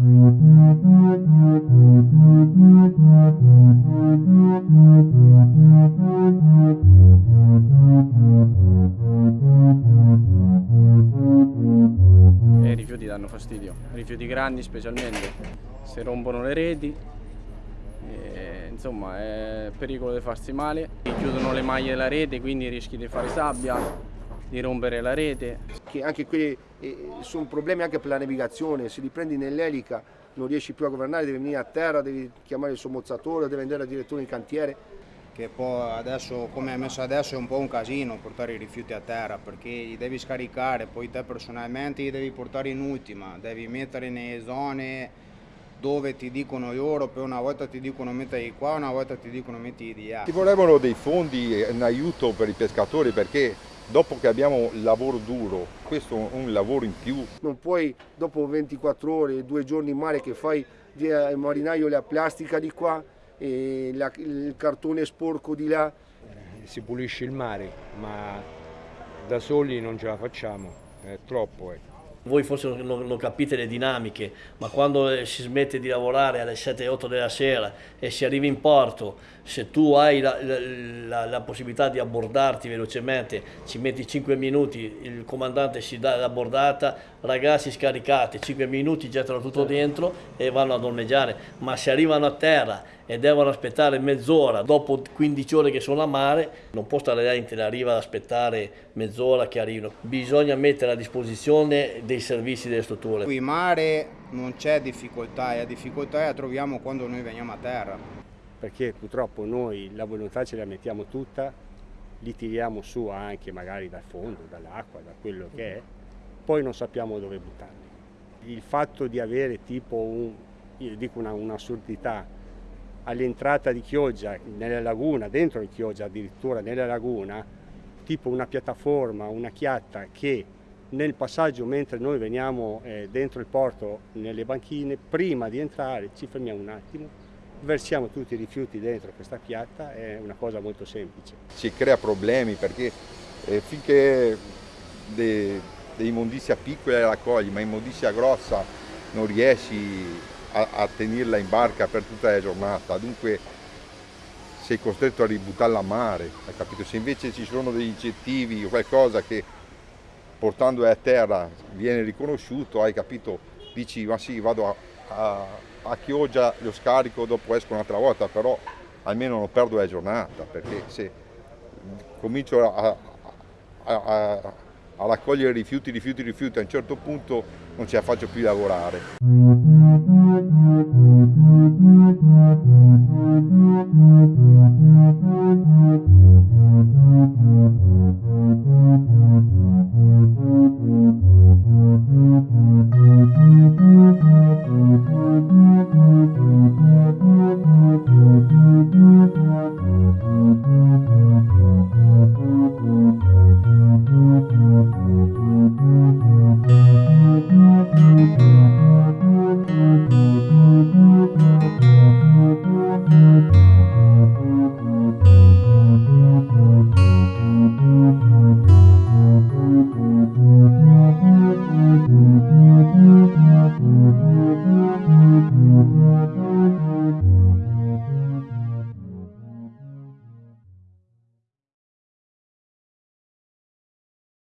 E i rifiuti danno fastidio, rifiuti grandi specialmente, si rompono le reti, e, insomma è pericolo di farsi male, chiudono le maglie della rete quindi rischi di fare sabbia, di rompere la rete. Che anche quelli eh, sono problemi anche per la navigazione, se li prendi nell'elica non riesci più a governare, devi venire a terra, devi chiamare il sommozzatore, devi andare al direttore in cantiere. Che poi adesso, come è messo adesso, è un po' un casino portare i rifiuti a terra perché li devi scaricare, poi te personalmente li devi portare in ultima, devi mettere nelle zone dove ti dicono loro, poi una volta ti dicono metti qua, una volta ti dicono metti di là. Ci volevano dei fondi in aiuto per i pescatori perché dopo che abbiamo il lavoro duro, questo è un lavoro in più. Non puoi dopo 24 ore, due giorni in mare che fai il marinaio la plastica di qua e la, il cartone sporco di là. Si pulisce il mare, ma da soli non ce la facciamo, è troppo. Ecco. Voi forse non, non, capite le dinamiche, ma quando eh, si smette di lavorare alle 7-8 della sera e si arriva in porto, se tu hai la, la, la, possibilità di abbordarti velocemente, ci metti 5 minuti, il comandante si dà l'abbordata, ragazzi scaricate, 5 minuti gettano tutto dentro e vanno ad ormeggiare, ma se arrivano a terra e devono aspettare mezz'ora, dopo 15 ore che sono a mare, non può stare là in riva ad aspettare mezz'ora che arrivino, bisogna mettere a disposizione dei servizi delle strutture. Qui in mare non c'è difficoltà, la difficoltà la troviamo quando noi veniamo a terra perché purtroppo noi la volontà ce la mettiamo tutta, li tiriamo su anche magari dal fondo, dall'acqua, da quello che è, poi non sappiamo dove buttarli. Il fatto di avere tipo un, io dico un'assurdità, all'entrata di Chioggia, nella laguna, dentro di Chioggia addirittura nella laguna, tipo una piattaforma, una chiatta che nel passaggio mentre noi veniamo eh, dentro il porto nelle banchine, prima di entrare ci fermiamo un attimo, versiamo tutti i rifiuti dentro questa piatta, è una cosa molto semplice. Si crea problemi perché eh, finché dei, dei immondizia piccola la raccogli, ma immondizia grossa non riesci a, a tenerla in barca per tutta la giornata, dunque sei costretto a ributtarla a mare, hai capito? Se invece ci sono degli incentivi o qualcosa che portandola a terra viene riconosciuto, hai capito? Dici ma sì, vado a, a a Chioggia lo scarico dopo esco un'altra volta, però almeno non perdo la giornata, perché se comincio a, a, a, a raccogliere rifiuti, rifiuti, rifiuti, a un certo punto non ce la faccio più lavorare. Thank you.